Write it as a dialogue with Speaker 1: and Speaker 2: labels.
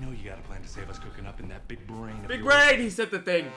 Speaker 1: know you got a plan to save us cooking up in that big brain.
Speaker 2: Big brain, he said the thing.